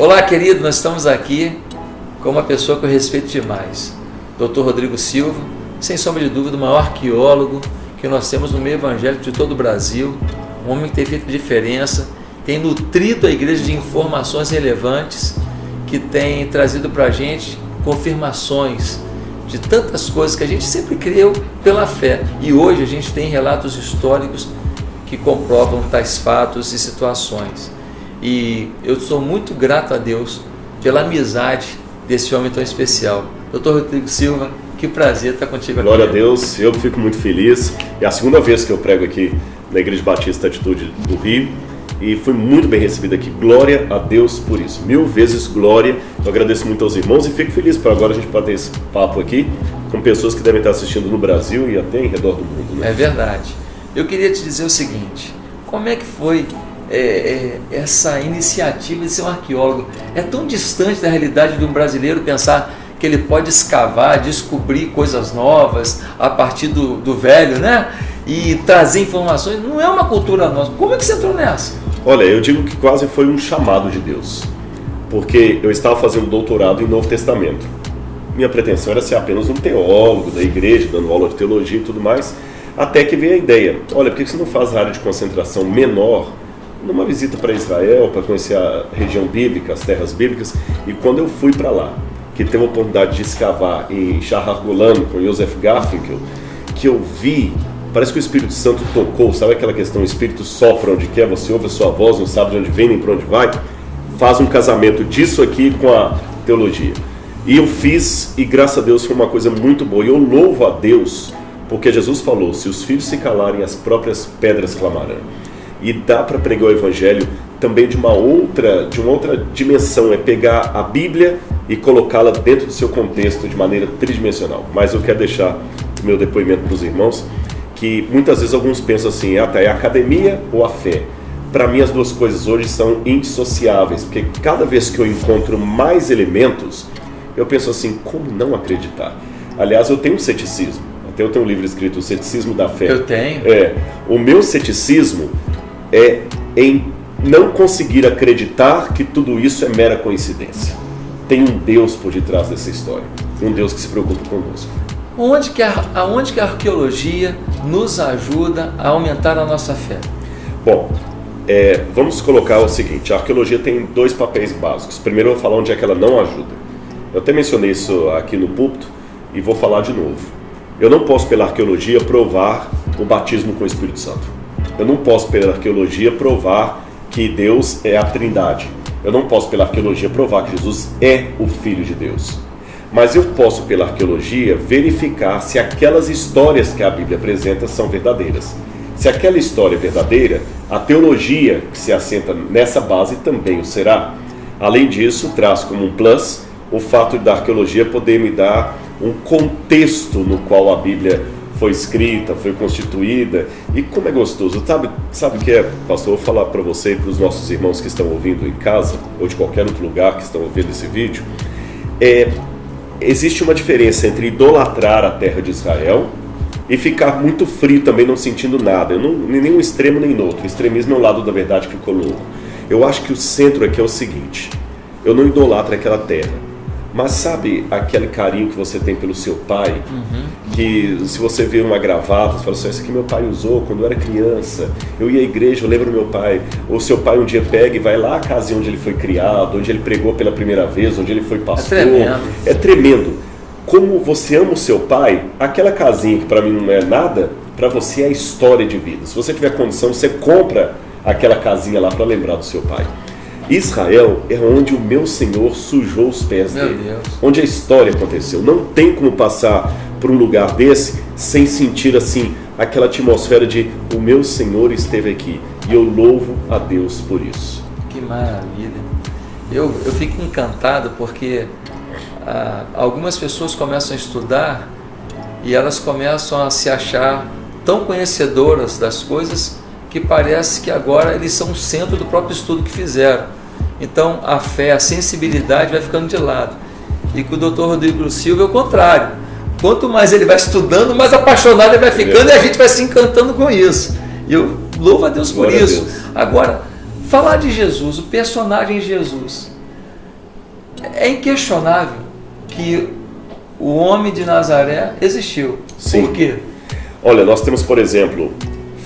Olá, querido, nós estamos aqui com uma pessoa que eu respeito demais, Dr. Rodrigo Silva, sem sombra de dúvida, o maior arqueólogo que nós temos no meio evangélico de todo o Brasil, um homem que tem feito diferença, tem nutrido a igreja de informações relevantes, que tem trazido para a gente confirmações de tantas coisas que a gente sempre creu pela fé. E hoje a gente tem relatos históricos que comprovam tais fatos e situações. E eu sou muito grato a Deus pela amizade desse homem tão especial. Doutor Rodrigo Silva, que prazer estar contigo aqui. Glória a Deus, eu fico muito feliz. É a segunda vez que eu prego aqui na Igreja Batista Atitude do Rio e fui muito bem recebido aqui. Glória a Deus por isso. Mil vezes glória. Eu agradeço muito aos irmãos e fico feliz por agora a gente bater esse papo aqui com pessoas que devem estar assistindo no Brasil e até em redor do mundo. Né? É verdade. Eu queria te dizer o seguinte: como é que foi é, é, essa iniciativa de ser um arqueólogo? É tão distante da realidade de um brasileiro pensar que ele pode escavar, descobrir coisas novas a partir do, do velho, né? E trazer informações. Não é uma cultura nossa. Como é que você entrou nessa? Olha, eu digo que quase foi um chamado de Deus. Porque eu estava fazendo doutorado em Novo Testamento. Minha pretensão era ser apenas um teólogo da igreja, dando aula de teologia e tudo mais. Até que veio a ideia: olha, por que você não faz a área de concentração menor numa visita para Israel, para conhecer a região bíblica, as terras bíblicas? E quando eu fui para lá, que teve a oportunidade de escavar em Shahar Golan com Joseph Garfinkel, que eu vi, parece que o Espírito Santo tocou, sabe aquela questão, o Espírito sopra onde quer, você ouve a sua voz, não sabe de onde vem nem para onde vai, faz um casamento disso aqui com a teologia. E eu fiz, e graças a Deus foi uma coisa muito boa, e eu louvo a Deus, porque Jesus falou, se os filhos se calarem, as próprias pedras clamarão. E dá para pregar o Evangelho também de uma outra, de uma outra dimensão, é pegar a Bíblia e colocá-la dentro do seu contexto de maneira tridimensional. Mas eu quero deixar o meu depoimento para os irmãos que muitas vezes alguns pensam assim, ah, tá, é a academia ou a fé? Para mim as duas coisas hoje são indissociáveis, porque cada vez que eu encontro mais elementos, eu penso assim, como não acreditar? Aliás, eu tenho um ceticismo. Até eu tenho um livro escrito O Ceticismo da Fé. Eu tenho. É, o meu ceticismo é em não conseguir acreditar que tudo isso é mera coincidência. Tem um Deus por detrás dessa história, um Deus que se preocupa conosco. Onde que a, aonde que a arqueologia nos ajuda a aumentar a nossa fé? Bom, é, vamos colocar o seguinte: a arqueologia tem dois papéis básicos. Primeiro, eu vou falar onde é que ela não ajuda. Eu até mencionei isso aqui no púlpito e vou falar de novo. Eu não posso, pela arqueologia, provar o batismo com o Espírito Santo. Eu não posso, pela arqueologia, provar que Deus é a Trindade. Eu não posso, pela arqueologia, provar que Jesus é o Filho de Deus. Mas eu posso, pela arqueologia, verificar se aquelas histórias que a Bíblia apresenta são verdadeiras. Se aquela história é verdadeira, a teologia que se assenta nessa base também o será. Além disso, traz como um plus o fato da arqueologia poder me dar um contexto no qual a Bíblia foi escrita, foi constituída. E como é gostoso. Sabe, sabe o que é, pastor? vou falar para você e para os nossos irmãos que estão ouvindo em casa, ou de qualquer outro lugar que estão ouvindo esse vídeo. É, existe uma diferença entre idolatrar a terra de Israel e ficar muito frio também, não sentindo nada. Eu não, nem um extremo nem outro. O extremismo é um lado da verdade que ficou louco. Eu acho que o centro aqui é o seguinte: eu não idolatro aquela terra mas sabe aquele carinho que você tem pelo seu pai? Uhum. Que se você vê uma gravata, você fala assim: Isso aqui meu pai usou quando eu era criança. Eu ia à igreja, eu lembro meu pai. Ou seu pai um dia pega e vai lá à casa onde ele foi criado, onde ele pregou pela primeira vez, onde ele foi pastor. É tremendo. É tremendo. Como você ama o seu pai, aquela casinha que para mim não é nada, para você é história de vida. Se você tiver condição, você compra aquela casinha lá para lembrar do seu pai. Israel é onde o meu Senhor sujou os pés meu dele, Deus. onde a história aconteceu. Não tem como passar por um lugar desse sem sentir assim aquela atmosfera de o meu Senhor esteve aqui e eu louvo a Deus por isso. Que maravilha! Eu, eu fico encantado porque ah, algumas pessoas começam a estudar e elas começam a se achar tão conhecedoras das coisas que parece que agora eles são o centro do próprio estudo que fizeram. Então a fé, a sensibilidade vai ficando de lado. E com o doutor Rodrigo Silva é o contrário. Quanto mais ele vai estudando, mais apaixonado ele vai ficando e a gente vai se encantando com isso. E eu louvo a Deus por Glória isso. Deus. Agora, falar de Jesus, o personagem Jesus. é inquestionável que o homem de Nazaré existiu. Sim. Por quê? Olha, nós temos, por exemplo,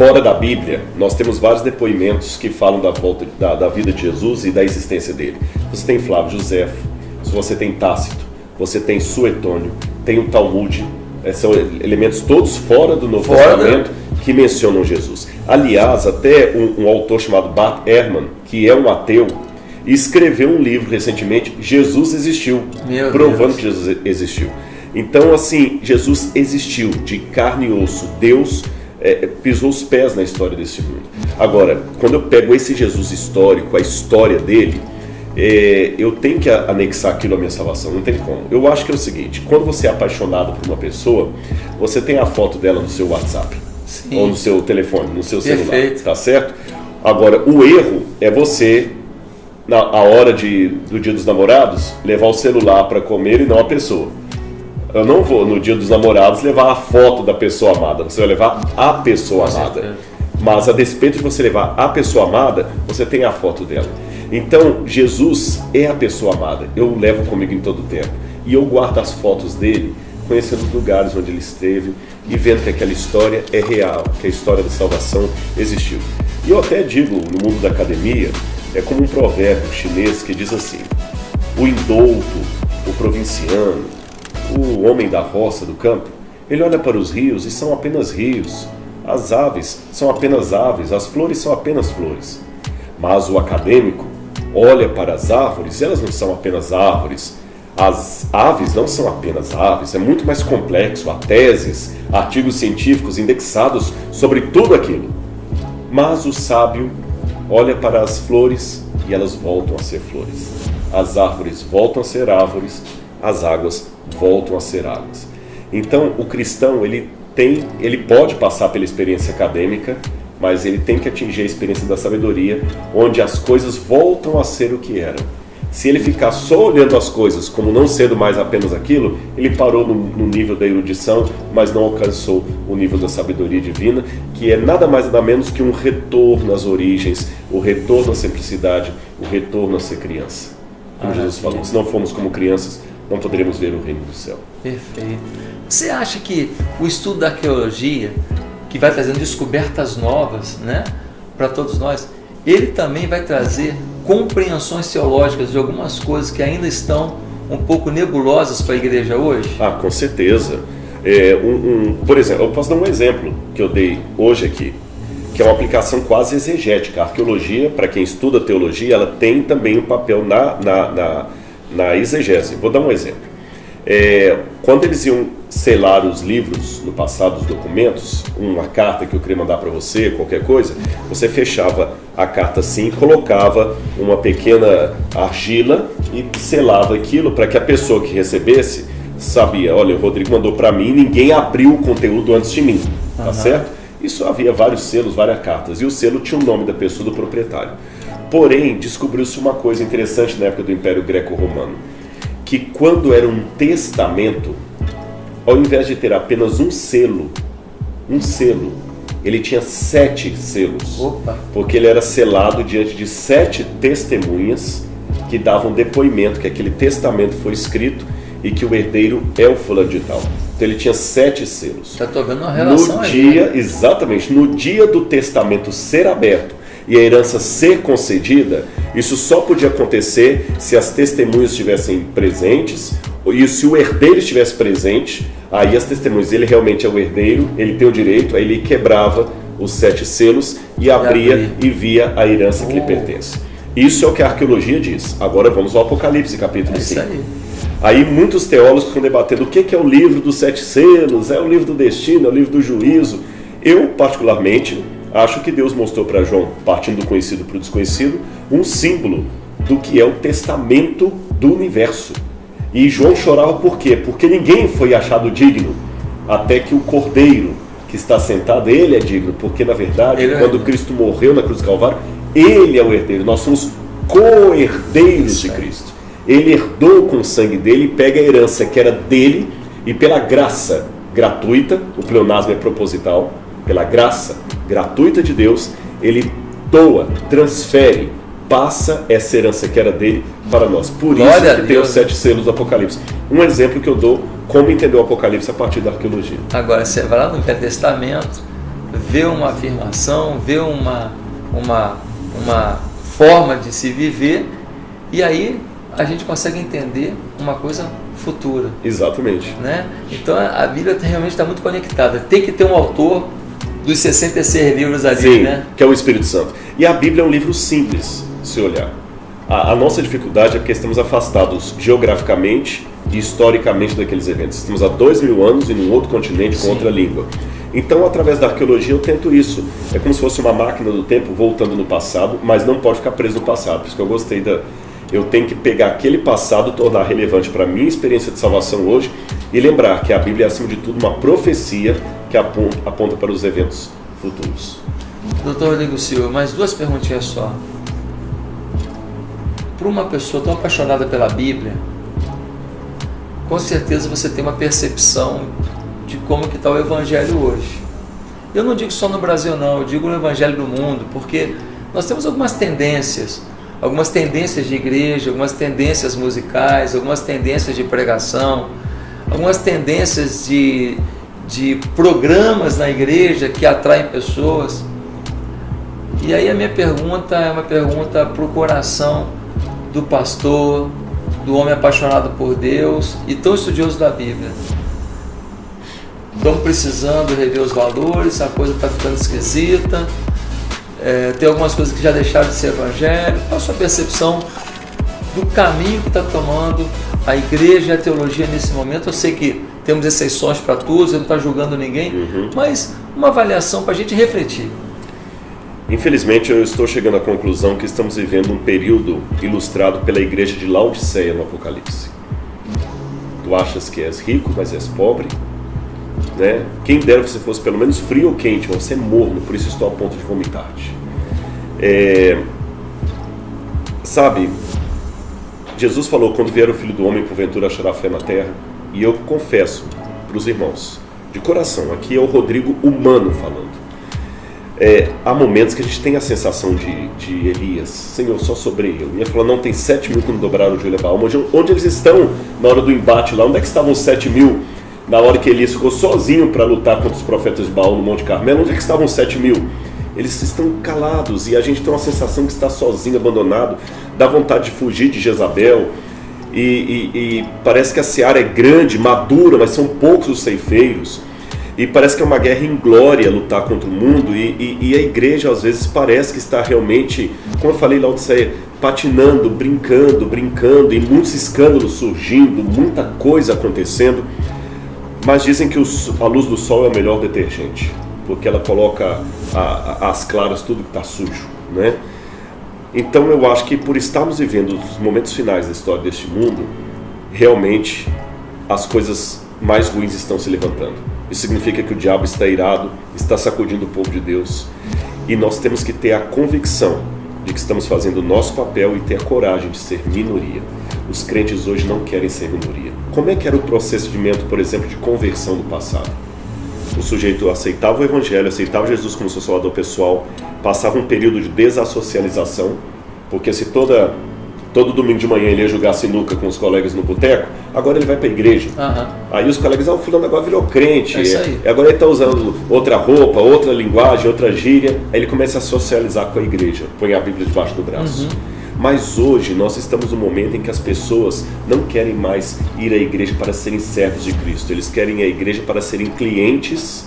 fora da Bíblia, nós temos vários depoimentos que falam da volta da, da vida de Jesus e da existência dele. Você tem Flávio José, você tem Tácito, você tem Suetônio, tem o Talmud, é, são elementos todos fora do Novo Fora, Testamento que mencionam Jesus. Aliás, até um, um autor chamado Bart Ehrman, que é um ateu, escreveu um livro recentemente, Jesus existiu, Meu provando Deus. que Jesus existiu. Então, assim, Jesus existiu de carne e osso. Deus é, pisou os pés na história desse mundo. Agora, quando eu pego esse Jesus histórico, a história dele, é, eu tenho que anexar aquilo à minha salvação. Não tem como. Eu acho que é o seguinte: quando você é apaixonado por uma pessoa, você tem a foto dela no seu WhatsApp Sim. ou no seu telefone, no seu celular, Perfeito. tá certo? Agora, o erro é você na hora de, do dia dos namorados, levar o celular para comer e não a pessoa. Eu não vou, no dia dos namorados, levar a foto da pessoa amada. Você vai levar a pessoa amada. Mas a despeito de você levar a pessoa amada, você tem a foto dela. Então, Jesus é a pessoa amada. Eu o levo comigo em todo o tempo. E eu guardo as fotos dele, conhecendo os lugares onde ele esteve e vendo que aquela história é real, que a história da salvação existiu. E eu até digo, no mundo da academia, é como um provérbio chinês que diz assim: o indouto, o provinciano, o homem da roça, do campo, ele olha para os rios e são apenas rios. As aves são apenas aves, as flores são apenas flores. Mas o acadêmico olha para as árvores, e elas não são apenas árvores. As aves não são apenas aves, é muito mais complexo. Há teses, artigos científicos indexados sobre tudo aquilo. Mas o sábio olha para as flores e elas voltam a ser flores. As árvores voltam a ser árvores, as águas voltam a ser águas. Então, o cristão, ele tem, ele pode passar pela experiência acadêmica, mas ele tem que atingir a experiência da sabedoria, onde as coisas voltam a ser o que eram. Se ele ficar só olhando as coisas como não sendo mais apenas aquilo, ele parou no, no nível da erudição, mas não alcançou o nível da sabedoria divina, que é nada mais nada menos que um retorno às origens, o retorno à simplicidade, o retorno a ser criança. Como Jesus falou, se não formos como crianças, não poderemos ver o reino do céu. Perfeito. Você acha que o estudo da arqueologia, que vai trazendo descobertas novas né, para todos nós, ele também vai trazer compreensões teológicas de algumas coisas que ainda estão um pouco nebulosas para a igreja hoje? Ah, com certeza. É, um, um- por exemplo, eu posso dar um exemplo que eu dei hoje aqui, que é uma aplicação quase exegética. A arqueologia, para quem estuda teologia, ela tem também um papel na, na, na, na exegese. Vou dar um exemplo. É, quando eles iam selar os livros no passado, os documentos, uma carta que eu queria mandar para você, qualquer coisa, você fechava a carta assim, colocava uma pequena argila e selava aquilo para que a pessoa que recebesse sabia, olha, o Rodrigo mandou para mim, ninguém abriu o conteúdo antes de mim, tá Aham. certo? Isso havia vários selos, várias cartas, e o selo tinha o nome da pessoa, do proprietário. Porém, descobriu-se uma coisa interessante na época do Império Greco-Romano, que quando era um testamento, ao invés de ter apenas um selo, um selo, ele tinha sete selos. Opa. Porque ele era selado diante de sete testemunhas que davam depoimento que aquele testamento foi escrito e que o herdeiro é o fulano de tal. Então ele tinha sete selos. Está tô vendo uma relação No aí. dia, exatamente, no dia do testamento ser aberto e a herança ser concedida, isso só podia acontecer se as testemunhas estivessem presentes e se o herdeiro estivesse presente, aí as testemunhas, ele realmente é o herdeiro, ele tem o direito, aí ele quebrava os sete selos e abria abria. e via a herança que lhe Oh. pertence. Isso é o que a arqueologia diz. Agora vamos ao Apocalipse, capítulo É isso 5. aí. Aí muitos teólogos estão debatendo o que é o livro dos sete selos, é o livro do destino, é o livro do juízo. Eu, particularmente, acho que Deus mostrou para João, partindo do conhecido para o desconhecido, um símbolo do que é o testamento do universo. E João chorava por quê? Porque ninguém foi achado digno, até que o cordeiro que está sentado, ele é digno, porque na verdade, Ele é quando digno. Cristo morreu na cruz do Calvário, ele é o herdeiro, nós somos co-herdeiros de. Cristo. Ele herdou com o sangue dele, pega a herança que era dele e pela graça gratuita, o pleonasmo é proposital, pela graça gratuita de Deus, ele doa, transfere passa essa herança que era dele para nós. Por Glória isso que tem os sete selos do Apocalipse. Um exemplo que eu dou como entender o Apocalipse a partir da arqueologia. Agora, você vai lá no Velho Testamento, vê uma afirmação, vê uma, uma, uma forma de se viver, e aí a gente consegue entender uma coisa futura. Exatamente. Né? Então a a Bíblia realmente está muito conectada. Tem que ter um autor dos 66 livros ali, Sim, né? que é o Espírito Santo. E a Bíblia é um livro simples, se olhar. A, a nossa dificuldade é porque estamos afastados geograficamente e historicamente daqueles eventos. Estamos há dois mil anos em um outro continente com Sim. outra língua. Então, através da arqueologia, eu tento isso. É como se fosse uma máquina do tempo voltando no passado, mas não pode ficar preso no passado. Por isso que eu gostei da. Eu tenho que pegar aquele passado, tornar relevante para a minha experiência de salvação hoje e lembrar que a Bíblia é, acima de tudo, uma profecia que aponta, para os eventos futuros. Doutor Rodrigo Silva, mais duas perguntinhas só. Para uma pessoa tão apaixonada pela Bíblia, com certeza você tem uma percepção de como que está o Evangelho hoje. Eu não digo só no Brasil não, eu digo no Evangelho do mundo, porque nós temos algumas tendências, algumas tendências de igreja, algumas tendências musicais, algumas tendências de pregação, algumas tendências de, de programas na igreja que atraem pessoas. E aí a minha pergunta é uma pergunta para o coração do pastor, do homem apaixonado por Deus e tão estudioso da Bíblia. Estamos precisando rever os valores, a coisa está ficando esquisita, é, tem algumas coisas que já deixaram de ser evangelho. Qual a sua percepção do caminho que está tomando a igreja e a teologia nesse momento? Eu sei que temos exceções para todos, eu não estou julgando ninguém, Uhum. mas uma avaliação para a gente refletir. Infelizmente, eu estou chegando à conclusão que estamos vivendo um período ilustrado pela igreja de Laodiceia no Apocalipse. Tu achas que és rico, mas és pobre? Né? Quem dera você fosse pelo menos frio ou quente, mas você é morno, por isso estou a ponto de vomitar-te. É, Sabe, Jesus falou: quando vier o filho do homem, porventura achará fé na terra. E eu confesso para os irmãos, de coração, aqui é o Rodrigo humano falando. É, há momentos que a gente tem a sensação de, de Elias, Senhor, só sobrei eu. E ele falou, não, tem sete mil que não dobraram o joelho a Baal. Onde, onde eles estão na hora do embate lá? Onde é que estavam os sete mil na hora que Elias ficou sozinho para lutar contra os profetas de Baal no Monte Carmelo? Onde é que estavam os sete mil? Eles estão calados e a gente tem uma sensação que está sozinho, abandonado, dá vontade de fugir de Jezabel. E, e- e parece que a seara é grande, madura, mas são poucos os ceifeiros. E parece que é uma guerra em glória lutar contra o mundo, e, e- e a igreja às vezes parece que está realmente, como eu falei lá Odisseia, patinando, brincando, brincando, e muitos escândalos surgindo, muita coisa acontecendo. Mas dizem que o s- a luz do sol é o melhor detergente, porque ela coloca a- a- as claras tudo que está sujo, né? Então eu acho que por estarmos vivendo os momentos finais da história deste mundo, realmente as coisas mais ruins estão se levantando. Isso significa que o diabo está irado, está sacudindo o povo de Deus. E nós temos que ter a convicção de que estamos fazendo o nosso papel e ter a coragem de ser minoria. Os crentes hoje não querem ser minoria. Como é que era o procedimento, por exemplo, de conversão do passado? O sujeito aceitava o evangelho, aceitava Jesus como seu salvador pessoal, passava um período de desassocialização, porque se toda todo domingo de manhã ele ia jogar sinuca com os colegas no boteco, agora ele vai para a igreja. Aham. Aí os colegas, ah, o fulano agora virou crente, É isso aí. agora ele está usando outra roupa, outra linguagem, outra gíria, aí ele começa a socializar com a igreja, põe a Bíblia debaixo do braço. Mas hoje nós estamos num momento em que as pessoas não querem mais ir à igreja para serem servos de Cristo, eles querem ir à igreja para serem clientes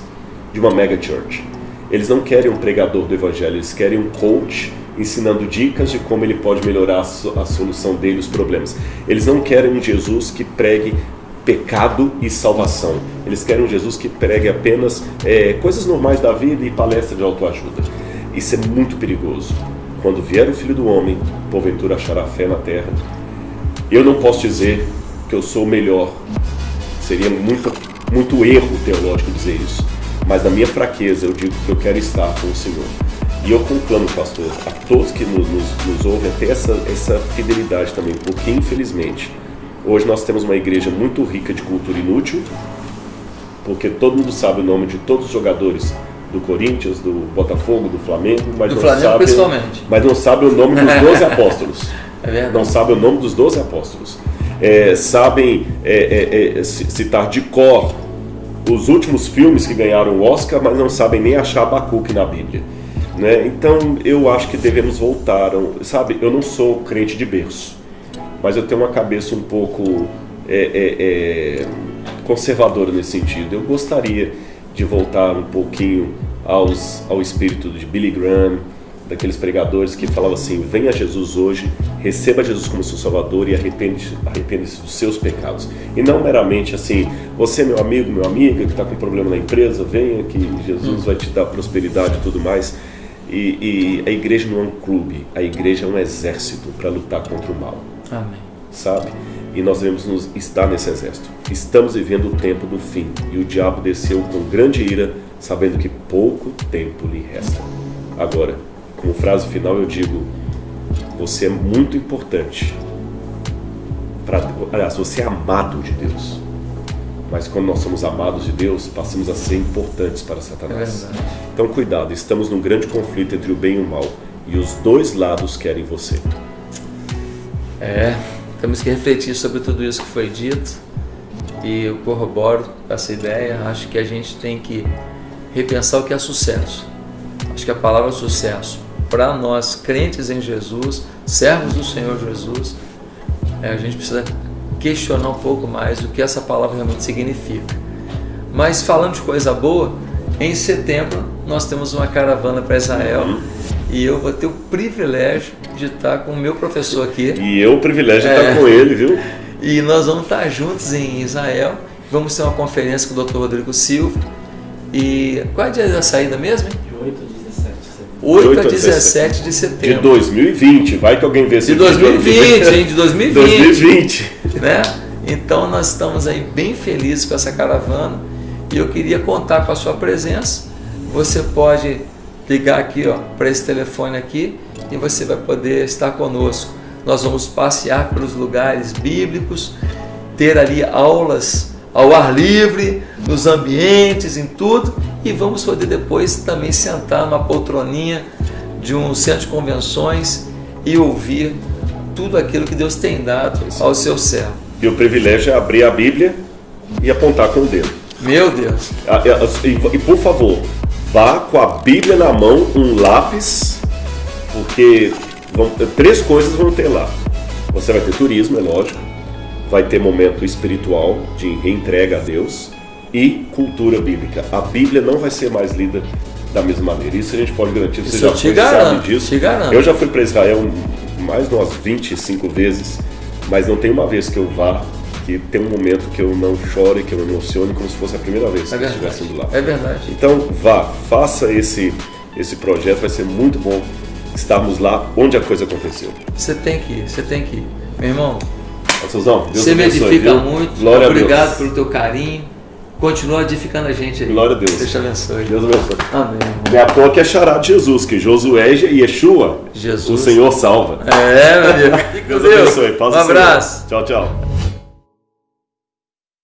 de uma mega church. Eles não querem um pregador do evangelho, eles querem um coach ensinando dicas de como ele pode melhorar a, a solução dele, os problemas. Eles não querem um Jesus que pregue pecado e salvação. Eles querem um Jesus que pregue apenas é, coisas normais da vida e palestra de autoajuda. Isso é muito perigoso. Quando vier o Filho do Homem, porventura achará fé na terra. Eu não posso dizer que eu sou o melhor. Seria muito, muito erro teológico dizer isso. Mas na minha fraqueza eu digo que eu quero estar com o Senhor. E eu conclamo, pastor, a todos que nos, nos, nos ouvem, até essa, essa fidelidade também, porque infelizmente hoje nós temos uma igreja muito rica de cultura inútil, porque todo mundo sabe o nome de todos os jogadores do Corinthians, do Botafogo, do Flamengo, mas Do não Flamengo, sabe, principalmente. mas não sabe o nome dos 12 apóstolos. É verdade. Não sabe o nome dos 12 apóstolos. É, sabem é, é, é, ci- citar de cor os últimos filmes que ganharam o Oscar, mas não sabem nem achar Abacuque na Bíblia. Né? Então eu acho que devemos voltar. Sabe, eu não sou crente de berço, mas eu tenho uma cabeça um pouco é, é, conservadora nesse sentido. Eu gostaria de voltar um pouquinho aos, ao espírito de Billy Graham, daqueles pregadores que falavam assim: venha Jesus hoje, receba Jesus como seu Salvador e arrepende- arrependa-se dos seus pecados. E não meramente assim: você, é meu amigo, meu amiga, que está com problema na empresa, venha que Jesus vai te dar prosperidade e tudo mais. E, e a igreja não é um clube, a igreja é um exército para lutar contra o mal Amém. sabe? E nós devemos nos estar nesse exército. Estamos vivendo o tempo do fim, e o diabo desceu com grande ira, sabendo que pouco tempo lhe resta. Agora, como frase final, eu digo: você é muito importante. Pra, aliás, você é amado de Deus. Mas quando nós somos amados de Deus, passamos a ser importantes para É Satanás. verdade. Então, cuidado, estamos num grande conflito entre o bem e o mal, e os dois lados querem você. É, temos que refletir sobre tudo isso que foi dito e eu corroboro essa ideia. Acho que a gente tem que repensar o que é sucesso. Acho que a palavra sucesso, para nós crentes em Jesus, servos do Senhor Jesus, é, a gente precisa questionar um pouco mais o que essa palavra realmente significa. Mas falando de coisa boa, em setembro nós temos uma caravana para Israel e eu vou ter o privilégio de estar com o meu professor aqui. E eu o privilégio de É. estar com ele, viu? E nós vamos estar juntos em Israel. Vamos ter uma conferência com o Dr. Rodrigo Silva. E qual é o dia da saída mesmo? hein? De 8 a 17 de setembro. 8 8 a a 17 de De setembro. 2020, vai que alguém vê esse De 2020, hein? De 2020. 2020. né? Então nós estamos aí bem felizes com essa caravana e eu queria contar com a sua presença. Você pode ligar aqui, para esse telefone aqui e você vai poder estar conosco. Nós vamos passear pelos lugares bíblicos, ter ali aulas ao ar livre, nos ambientes, em tudo, e vamos poder depois também sentar numa poltroninha de um centro de convenções e ouvir tudo aquilo que Deus tem dado ao seu servo. E o privilégio é abrir a Bíblia e apontar com o dedo. Meu Deus, Ah, e, por favor, vá com a Bíblia na mão, um lápis, porque vão- três coisas vão ter lá. Você vai ter turismo, é lógico, vai ter momento espiritual de reentrega a Deus e cultura bíblica. A Bíblia não vai ser mais lida da mesma maneira. Isso a gente pode garantir, você Isso já foi, garanto, sabe disso. Eu já fui para Israel mais de umas 25 vezes, mas não tem uma vez que eu vá que tem um momento que eu não chore, que eu me emocione como se fosse a primeira vez que é eu estivesse indo lá. É verdade. Então vá, faça esse, esse projeto, vai ser muito bom estarmos lá onde a coisa aconteceu. Você tem que ir, você tem que ir. Meu irmão, Suzão, Deus você me abençoe, edifica viu? muito. Glória a Obrigado pelo teu carinho. Continua edificando a gente aí. Glória a Deus. Deus te abençoe. Deus abençoe. Amém. à toa que é chará de Jesus, que Josué e Yeshua, Jesus. o Senhor salva. É, meu Deus Deus. abençoe. Paz Um do Senhor. abraço. Tchau, tchau.